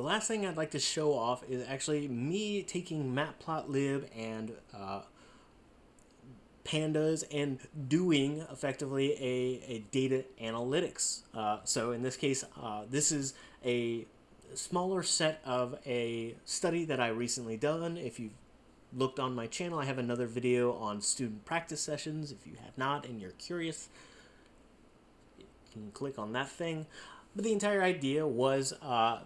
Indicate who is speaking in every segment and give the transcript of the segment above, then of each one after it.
Speaker 1: the last thing I'd like to show off is actually me taking matplotlib and uh, pandas and doing effectively a, a data analytics. Uh, so in this case, uh, this is a smaller set of a study that I recently done. If you've looked on my channel, I have another video on student practice sessions. If you have not and you're curious, you can click on that thing. But the entire idea was, uh,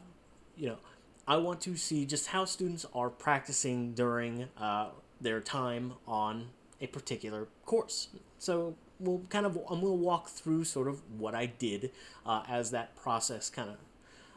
Speaker 1: you know, I want to see just how students are practicing during uh, their time on a particular course. So we'll kind of, I'm going to walk through sort of what I did uh, as that process kind of.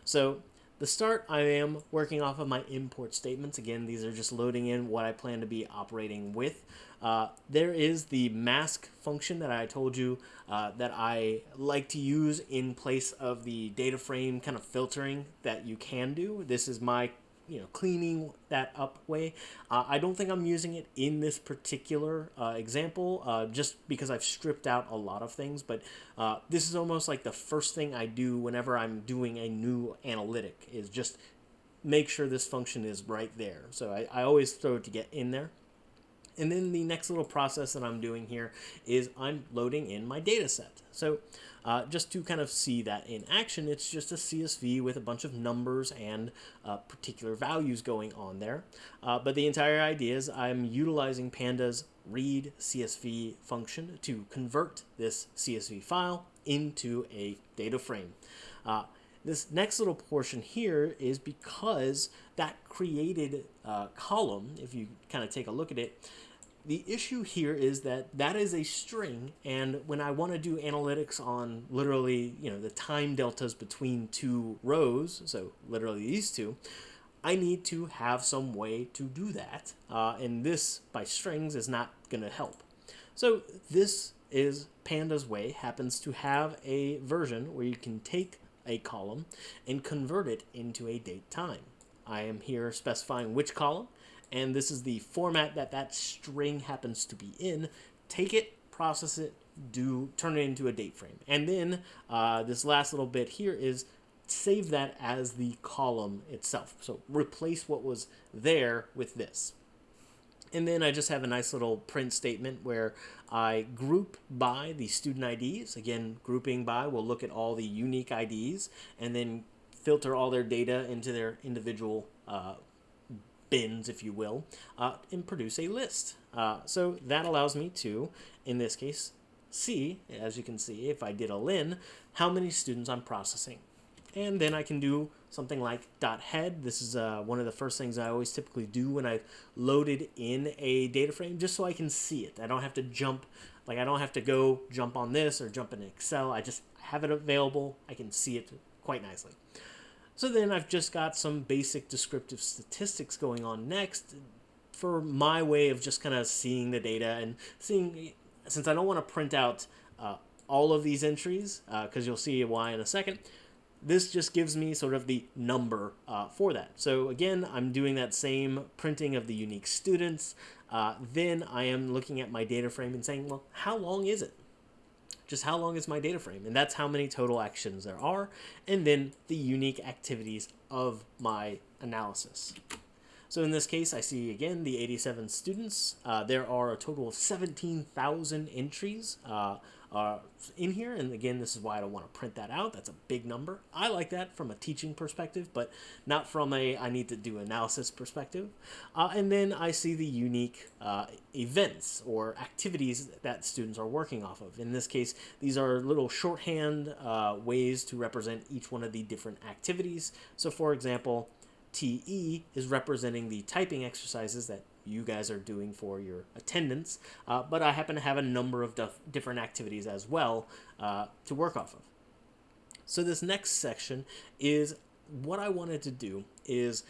Speaker 1: So the start, I am working off of my import statements. Again, these are just loading in what I plan to be operating with. Uh, there is the mask function that I told you uh, that I like to use in place of the data frame kind of filtering that you can do. This is my you know cleaning that up way. Uh, I don't think I'm using it in this particular uh, example uh, just because I've stripped out a lot of things but uh, this is almost like the first thing I do whenever I'm doing a new analytic is just make sure this function is right there. So I, I always throw it to get in there. And then the next little process that I'm doing here is I'm loading in my data set. So uh, just to kind of see that in action, it's just a CSV with a bunch of numbers and uh, particular values going on there. Uh, but the entire idea is I'm utilizing Panda's read CSV function to convert this CSV file into a data frame. Uh, this next little portion here is because that created uh, column, if you kind of take a look at it, the issue here is that that is a string, and when I want to do analytics on literally, you know, the time deltas between two rows, so literally these two, I need to have some way to do that, uh, and this, by strings, is not going to help. So this is Panda's way, happens to have a version where you can take a column and convert it into a date time. I am here specifying which column, and this is the format that that string happens to be in. Take it, process it, do turn it into a date frame. And then uh, this last little bit here is save that as the column itself. So replace what was there with this. And then I just have a nice little print statement where I group by the student IDs. Again, grouping by, we'll look at all the unique IDs and then filter all their data into their individual uh, bins, if you will, uh, and produce a list. Uh, so that allows me to, in this case, see, as you can see, if I did a len, how many students I'm processing. And then I can do something like dot head. This is uh, one of the first things I always typically do when I've loaded in a data frame, just so I can see it. I don't have to jump, like I don't have to go jump on this or jump in Excel. I just have it available. I can see it quite nicely. So then I've just got some basic descriptive statistics going on next for my way of just kind of seeing the data and seeing, since I don't want to print out uh, all of these entries, because uh, you'll see why in a second, this just gives me sort of the number uh, for that. So again, I'm doing that same printing of the unique students. Uh, then I am looking at my data frame and saying, well, how long is it? Just how long is my data frame? And that's how many total actions there are, and then the unique activities of my analysis. So in this case, I see again the 87 students. Uh, there are a total of 17,000 entries uh, uh, in here. And again, this is why I don't want to print that out. That's a big number. I like that from a teaching perspective, but not from a I need to do analysis perspective. Uh, and then I see the unique uh, events or activities that students are working off of. In this case, these are little shorthand uh, ways to represent each one of the different activities. So for example, TE is representing the typing exercises that you guys are doing for your attendance, uh, but I happen to have a number of different activities as well uh, to work off of. So this next section is what I wanted to do is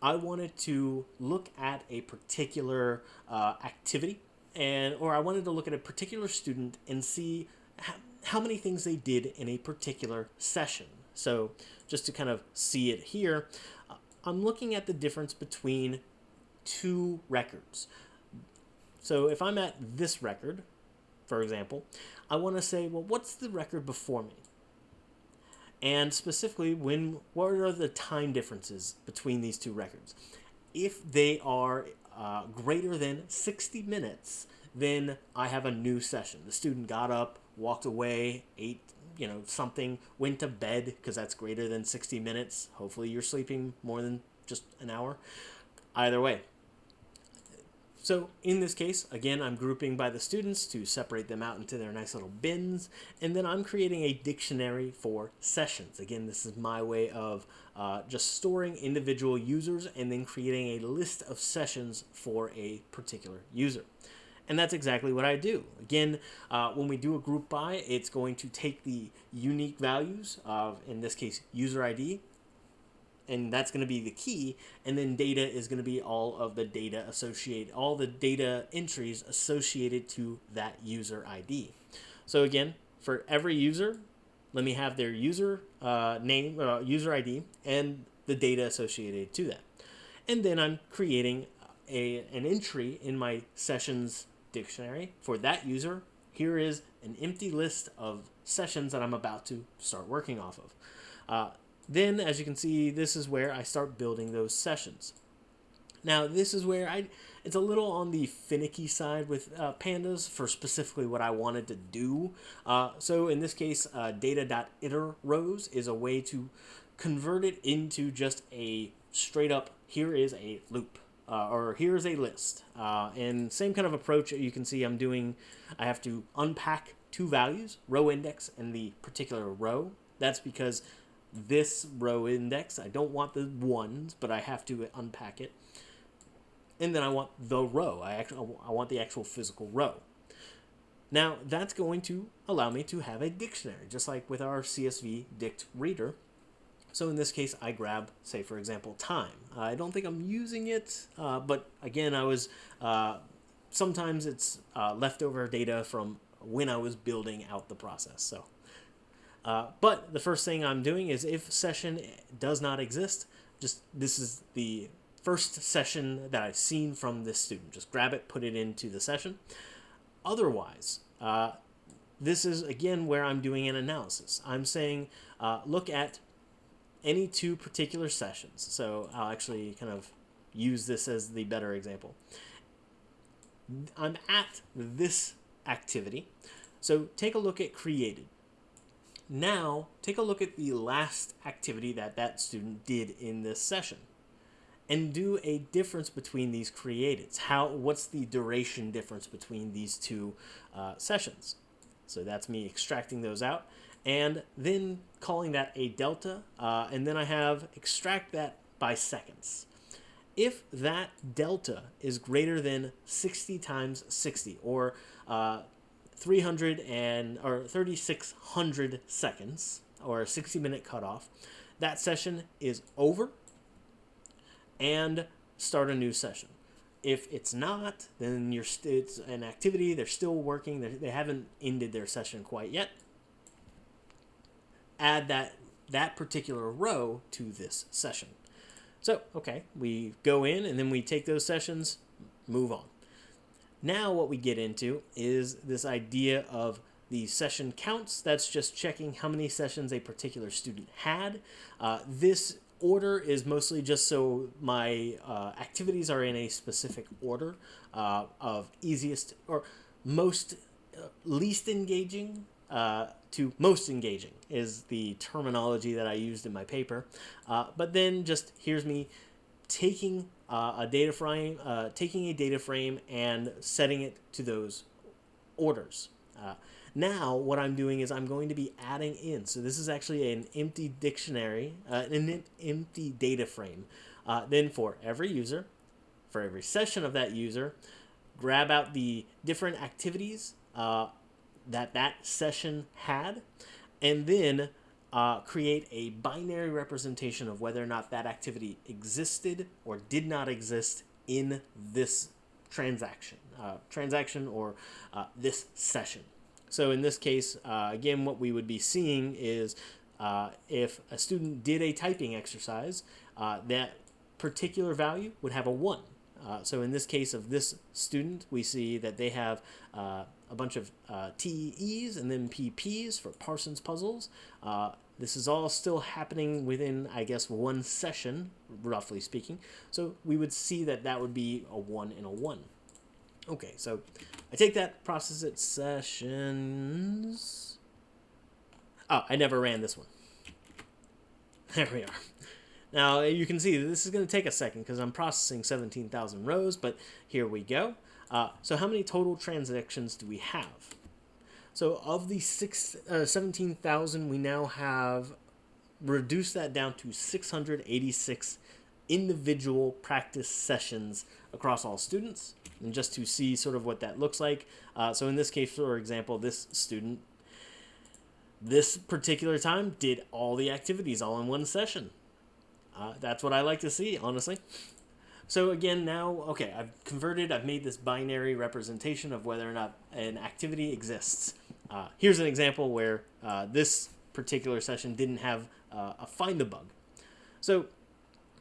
Speaker 1: I wanted to look at a particular uh, activity and or I wanted to look at a particular student and see how, many things they did in a particular session. So just to kind of see it here, I'm looking at the difference between two records. So if I'm at this record, for example, I want to say, well, what's the record before me? and specifically when what are the time differences between these two records. If they are uh, greater than 60 minutes, then I have a new session. The student got up, walked away, ate you know something, went to bed because that's greater than 60 minutes. Hopefully you're sleeping more than just an hour. Either way, so in this case, again, I'm grouping by the students to separate them out into their nice little bins, and then I'm creating a dictionary for sessions. Again, this is my way of uh, just storing individual users and then creating a list of sessions for a particular user. And that's exactly what I do. Again, uh, when we do a group by, it's going to take the unique values of, in this case, user ID, and that's going to be the key and then data is going to be all of the data associated all the data entries associated to that user id so again for every user let me have their user uh, name uh, user id and the data associated to that and then i'm creating a, an entry in my sessions dictionary for that user here is an empty list of sessions that i'm about to start working off of uh, then, as you can see, this is where I start building those sessions. Now, this is where I it's a little on the finicky side with uh, pandas for specifically what I wanted to do. Uh, so in this case, uh, data.iter rows is a way to convert it into just a straight up, here is a loop. Uh, or here's a list. Uh, and same kind of approach you can see I'm doing, I have to unpack two values, row index and the particular row. That's because this row index. I don't want the ones, but I have to unpack it. And then I want the row. I actually I want the actual physical row. Now that's going to allow me to have a dictionary, just like with our CSV dict reader. So in this case, I grab, say for example, time. I don't think I'm using it, uh, but again, I was, uh, sometimes it's uh, leftover data from when I was building out the process. So uh, but the first thing I'm doing is if session does not exist, just this is the first session that I've seen from this student. Just grab it, put it into the session. Otherwise, uh, this is again where I'm doing an analysis. I'm saying uh, look at any two particular sessions. So I'll actually kind of use this as the better example. I'm at this activity. So take a look at created. Now, take a look at the last activity that that student did in this session and do a difference between these createds. How, what's the duration difference between these two uh, sessions? So that's me extracting those out and then calling that a delta. Uh, and then I have extract that by seconds. If that delta is greater than 60 times 60 or uh, 300 and or 3600 seconds or a 60 minute cutoff. That session is over and start a new session. If it's not, then you're it's an activity. They're still working. They're, they haven't ended their session quite yet. Add that that particular row to this session. So, okay, we go in and then we take those sessions, move on. Now what we get into is this idea of the session counts. That's just checking how many sessions a particular student had. Uh, this order is mostly just so my uh, activities are in a specific order uh, of easiest or most uh, least engaging uh, to most engaging is the terminology that I used in my paper. Uh, but then just here's me taking uh, a data frame, uh, taking a data frame and setting it to those orders. Uh, now what I'm doing is I'm going to be adding in. So this is actually an empty dictionary, uh, an empty data frame. Uh, then for every user, for every session of that user, grab out the different activities that that session had, and then uh, create a binary representation of whether or not that activity existed or did not exist in this transaction, uh, transaction or uh, this session. So in this case, uh, again, what we would be seeing is uh, if a student did a typing exercise, uh, that particular value would have a 1. so in this case of this student, we see that they have a bunch of TEs and then PPs for Parsons puzzles. Uh, this is all still happening within, I guess, one session, roughly speaking. So we would see that that would be a 1 and a 1. Okay, so I take that, process it, sessions. Oh, I never ran this one. There we are. Now you can see this is going to take a second because I'm processing 17,000 rows, but here we go. Uh, so how many total transactions do we have? So of the six, uh, 17,000, we now have reduced that down to 686 individual practice sessions across all students. And just to see sort of what that looks like. Uh, so in this case, for example, this student, this particular time, did all the activities all in one session. Uh, that's what I like to see, honestly. So again, now, okay, I've converted, I've made this binary representation of whether or not an activity exists. Uh, here's an example where uh, this particular session didn't have uh, a find a bug. So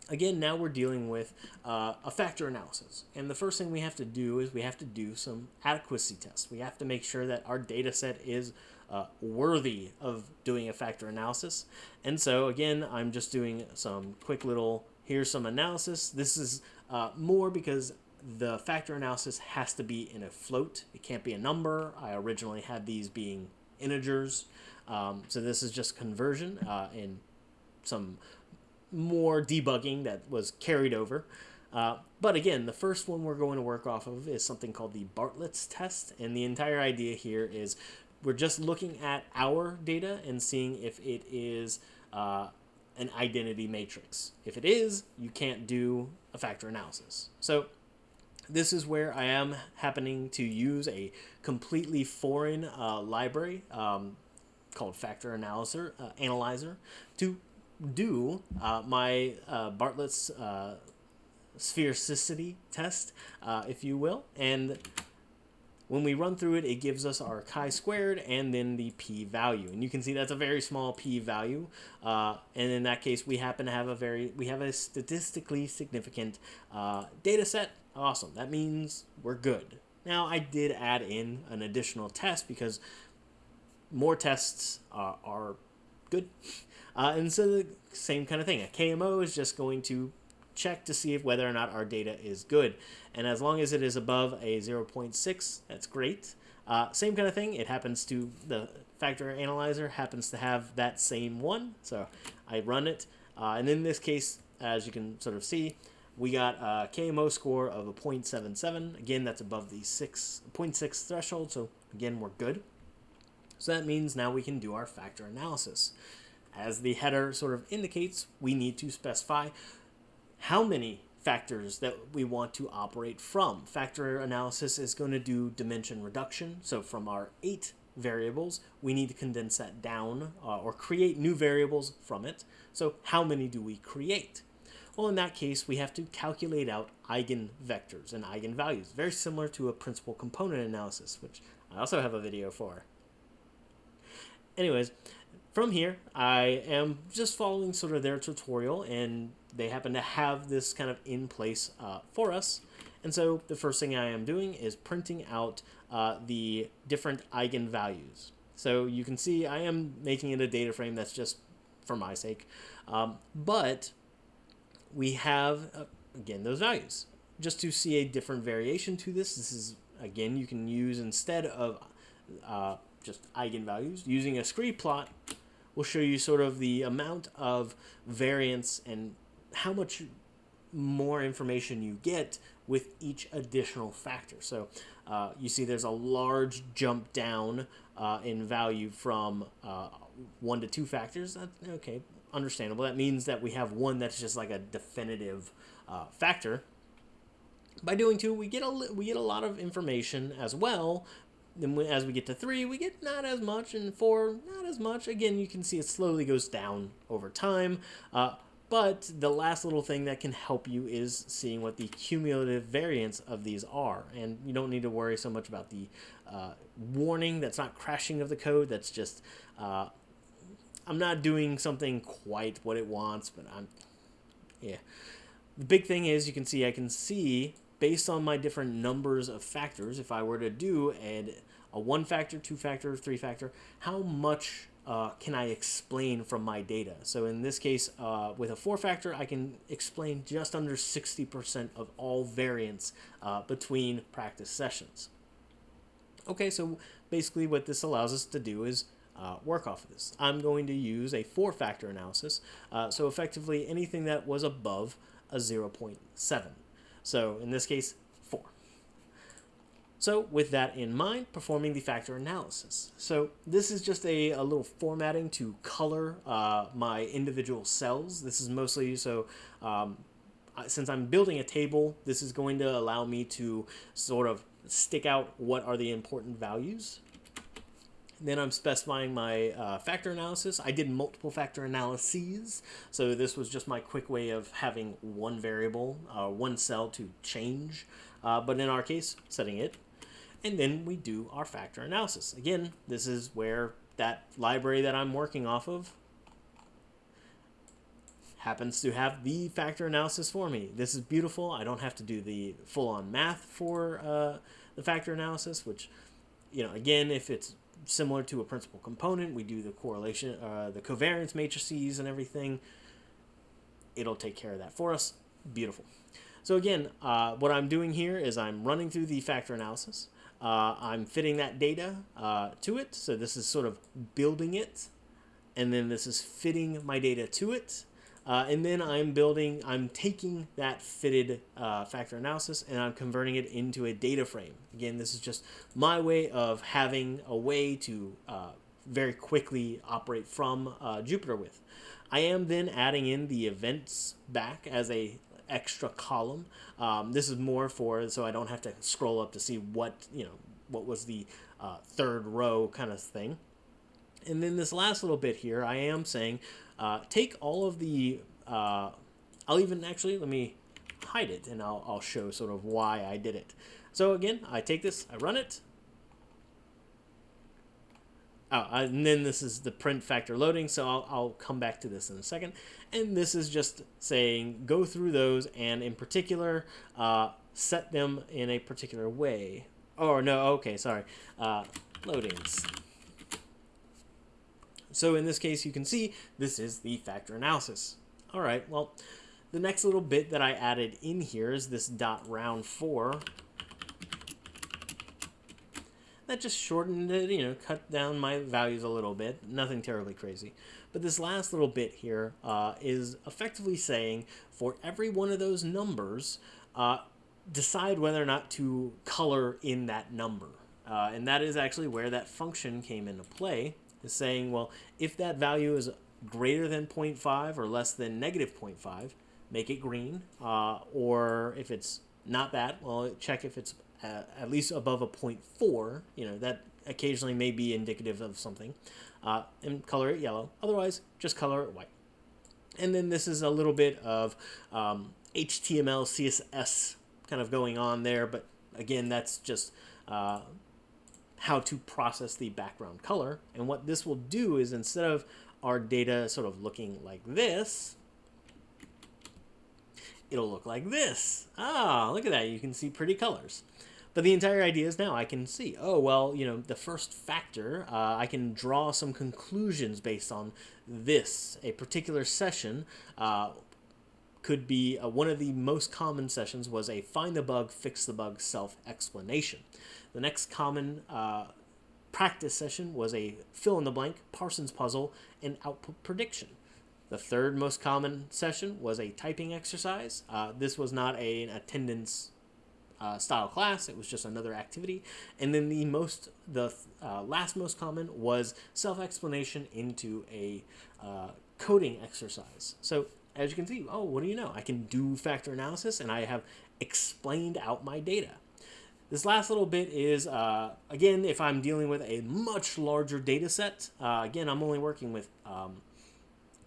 Speaker 1: again, now we're dealing with uh, a factor analysis. And the first thing we have to do is we have to do some adequacy tests. We have to make sure that our data set is uh, worthy of doing a factor analysis. And so again, I'm just doing some quick little, here's some analysis. This is uh, more because the factor analysis has to be in a float. It can't be a number. I originally had these being integers. Um, so this is just conversion uh, and some more debugging that was carried over. Uh, but again, the first one we're going to work off of is something called the Bartlett's test. And the entire idea here is we're just looking at our data and seeing if it is uh, an identity matrix. If it is, you can't do a factor analysis. So this is where I am happening to use a completely foreign uh, library um, called Factor Analyzer, uh, Analyzer to do uh, my uh, Bartlett's uh, sphericity test, uh, if you will. And when we run through it, it gives us our chi-squared and then the p-value. And you can see that's a very small p-value. Uh, and in that case, we happen to have a very, we have a statistically significant uh, data set. Awesome. That means we're good. Now, I did add in an additional test because more tests uh, are good. Uh, and so the same kind of thing. A KMO is just going to check to see if whether or not our data is good. And as long as it is above a 0.6, that's great. Uh, same kind of thing. It happens to, the factor analyzer happens to have that same one. So I run it. Uh, and in this case, as you can sort of see, we got a KMO score of a 0.77. Again, that's above the 6.6 threshold. So again, we're good. So that means now we can do our factor analysis. As the header sort of indicates, we need to specify how many factors that we want to operate from. Factor analysis is going to do dimension reduction. So from our eight variables, we need to condense that down uh, or create new variables from it. So how many do we create? Well, in that case, we have to calculate out eigenvectors and eigenvalues, very similar to a principal component analysis, which I also have a video for. Anyways, from here, I am just following sort of their tutorial, and they happen to have this kind of in place uh, for us. And so the first thing I am doing is printing out uh, the different eigenvalues. So you can see I am making it a data frame that's just for my sake. Um, but we have, uh, again, those values. Just to see a different variation to this, this is, again, you can use instead of uh, just eigenvalues, using a scree plot will show you sort of the amount of variance and how much more information you get with each additional factor. So uh, you see there's a large jump down uh, in value from uh, one to two factors. Okay, understandable. That means that we have one that's just like a definitive uh, factor. By doing two, we get a we get a lot of information as well then as we get to three, we get not as much, and four, not as much. Again, you can see it slowly goes down over time. But the last little thing that can help you is seeing what the cumulative variance of these are. And you don't need to worry so much about the uh, warning that's not crashing of the code. That's just, uh, I'm not doing something quite what it wants, but I'm, yeah. The big thing is you can see, I can see based on my different numbers of factors, if I were to do a, a one factor, two factor, three factor, how much uh, can I explain from my data? So in this case, uh, with a four factor, I can explain just under 60% of all variance uh, between practice sessions. Okay, so basically what this allows us to do is uh, work off of this. I'm going to use a four factor analysis. Uh, so effectively anything that was above a 0.7. So in this case, so with that in mind, performing the factor analysis. So this is just a, a little formatting to color uh, my individual cells. This is mostly so um, since I'm building a table, this is going to allow me to sort of stick out what are the important values. Then I'm specifying my uh, factor analysis. I did multiple factor analyses, so this was just my quick way of having one variable, uh, one cell to change. Uh, but in our case, setting it and then we do our factor analysis. Again, this is where that library that I'm working off of happens to have the factor analysis for me. This is beautiful. I don't have to do the full-on math for uh, the factor analysis, which, you know, again, if it's similar to a principal component, we do the correlation, uh, the covariance matrices and everything. It'll take care of that for us. Beautiful. So again, uh, what I'm doing here is I'm running through the factor analysis. Uh, I'm fitting that data uh, to it. So this is sort of building it. And then this is fitting my data to it. Uh, and then I'm building, I'm taking that fitted uh, factor analysis and I'm converting it into a data frame. Again, this is just my way of having a way to uh, very quickly operate from uh, Jupyter with. I am then adding in the events back as a extra column. Um, this is more for so I don't have to scroll up to see what you know what was the uh, third row kind of thing. And then this last little bit here, I am saying uh, take all of the. Uh, I'll even actually let me hide it and I'll, I'll show sort of why I did it. So again, I take this, I run it, Oh, and then this is the print factor loading, so I'll, I'll come back to this in a second. And this is just saying go through those and in particular uh, set them in a particular way. Oh, no, okay, sorry. Uh, loadings. So in this case, you can see this is the factor analysis. All right, well, the next little bit that I added in here is this dot round 4 that just shortened it, you know, cut down my values a little bit. Nothing terribly crazy. But this last little bit here uh, is effectively saying for every one of those numbers, uh, decide whether or not to color in that number. Uh, and that is actually where that function came into play, is saying, well, if that value is greater than 0.5 or less than negative 0.5, make it green. Uh, or if it's not that, well, check if it's uh, at least above a 0.4, you know, that occasionally may be indicative of something, uh, and color it yellow. Otherwise, just color it white. And then this is a little bit of um, HTML, CSS kind of going on there, but again, that's just uh, how to process the background color. And what this will do is instead of our data sort of looking like this, it'll look like this. Ah, look at that. You can see pretty colors. But the entire idea is now I can see, oh, well, you know, the first factor, uh, I can draw some conclusions based on this. A particular session uh, could be uh, one of the most common sessions was a find the bug, fix the bug self-explanation. The next common uh, practice session was a fill in the blank, Parsons puzzle, and output prediction. The third most common session was a typing exercise. Uh, this was not a, an attendance uh, style class. It was just another activity. And then the most, the uh, last most common was self-explanation into a uh, coding exercise. So as you can see, oh, what do you know? I can do factor analysis and I have explained out my data. This last little bit is, uh, again, if I'm dealing with a much larger data set, uh, again, I'm only working with um,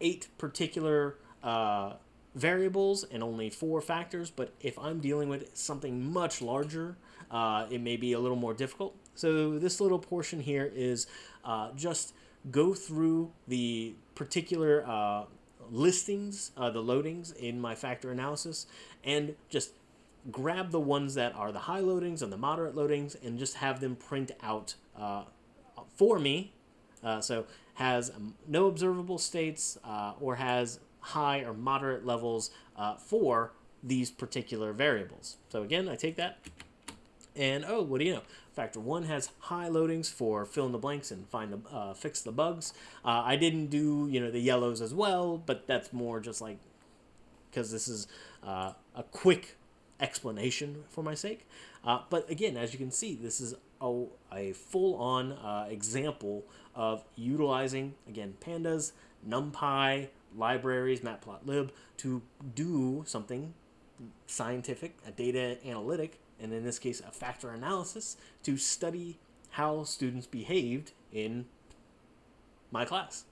Speaker 1: eight particular uh, variables and only four factors, but if I'm dealing with something much larger, uh, it may be a little more difficult. So this little portion here is uh, just go through the particular uh, listings, uh, the loadings in my factor analysis, and just grab the ones that are the high loadings and the moderate loadings and just have them print out uh, for me. Uh, so has no observable states or has high or moderate levels uh, for these particular variables. So again, I take that and oh, what do you know? Factor one has high loadings for fill in the blanks and find the uh, fix the bugs. Uh, I didn't do you know the yellows as well, but that's more just like because this is uh, a quick explanation for my sake. Uh, but again, as you can see, this is a, a full-on uh, example of utilizing again pandas, NumPy, libraries, matplotlib to do something scientific, a data analytic, and in this case, a factor analysis to study how students behaved in my class.